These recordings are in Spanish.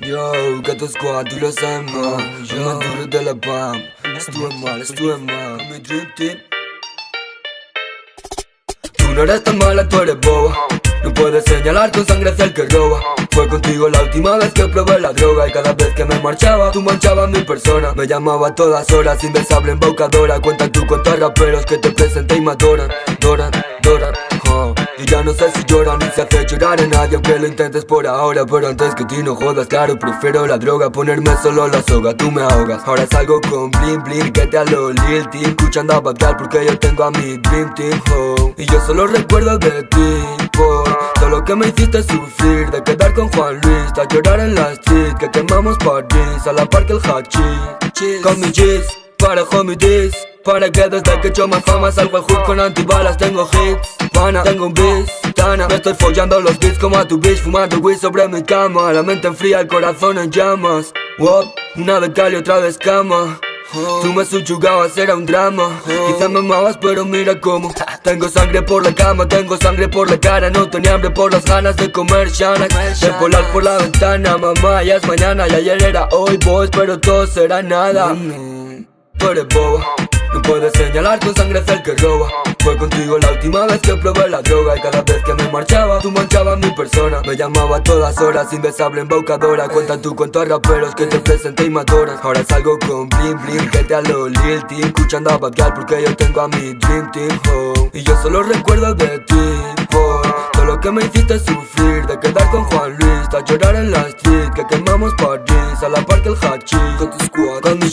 Yo, Gato Squad, tú lo sabes más Yo duro de la PAM. Estuve mal, estuve mal. Mi dream team. Tú no eres tan mala, tú eres boba. No puedes señalar con sangre hacia el que roba. Fue contigo la última vez que probé la droga Y cada vez que me marchaba, tú manchabas mi persona. Me llamaba a todas horas, indesable embaucadora. Cuenta tú con raperos que te presenté y me adoran sé si lloran ni se hace llorar a nadie Aunque lo intentes por ahora Pero antes que ti no jodas, claro Prefiero la droga, ponerme solo la soga Tú me ahogas. Ahora salgo con bling bling Que te lo Lil Team Escuchando a Bagdad porque yo tengo a mi Dream Team oh. Y yo solo recuerdo de ti Por todo lo que me hiciste sufrir De quedar con Juan Luis De llorar en la street Que quemamos París A la par que el hachís Con mi G's Para homie this para que desde que echo más fama salgo el hood con antibalas Tengo hits, pana, tengo un bis, Me estoy follando los beats como a tu bitch Fumando weed sobre mi cama. La mente enfría, el corazón en llamas. Wop, una de cal y otra de escama. Tú me subyugabas, era un drama. Quizás me amabas pero mira cómo. Tengo sangre por la cama, tengo sangre por la cara. No tenía hambre por las ganas de comer shanak De volar por la ventana, mamá ya es mañana. Y ayer era hoy, boys, pero todo será nada. Tú eres boba no puedes señalar con sangre hacia el que roba. Fue contigo la última vez que probé la droga Y cada vez que me marchaba, tú manchabas mi persona. Me llamaba a todas horas, indesable embaucadora. Cuenta tú con todos raperos que te presenté y me Ahora salgo con bling bling, que te lo Lil Team Escuchando a Babial porque yo tengo a mi Dream Team home Y yo solo recuerdo de ti, por Todo lo que me hiciste sufrir De quedar con Juan Luis, de llorar en la street Que quemamos París, a la par que el hachís. Con tu squad, con mi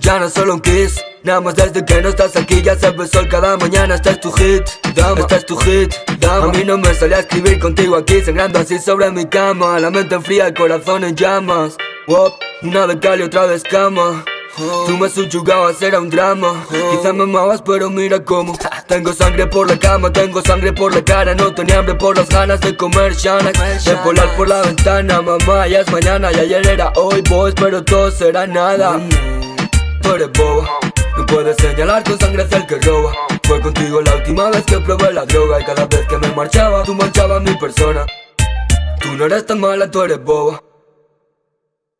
ya no solo un kiss Nada más desde que no estás aquí ya sabes sol cada mañana Este es tu hit, dama, este es tu hit, dama. A mí no me salía a escribir contigo aquí sangrando así sobre mi cama. La mente enfría, el corazón en llamas. Wop, una de cal y otra de escama. Tú me subyugabas, era un drama. Quizás me amabas pero mira cómo. Tengo sangre por la cama, tengo sangre por la cara. No tenía hambre por las ganas de comer shanak De volar por la ventana, mamá ya es mañana. Y ayer era hoy, boys, pero todo será nada. Tú eres boba puedes señalar con sangre hacia el que roba. Fue contigo la última vez que probé la droga Y cada vez que me marchaba, tú manchabas mi persona. Tú no eres tan mala, tú eres boba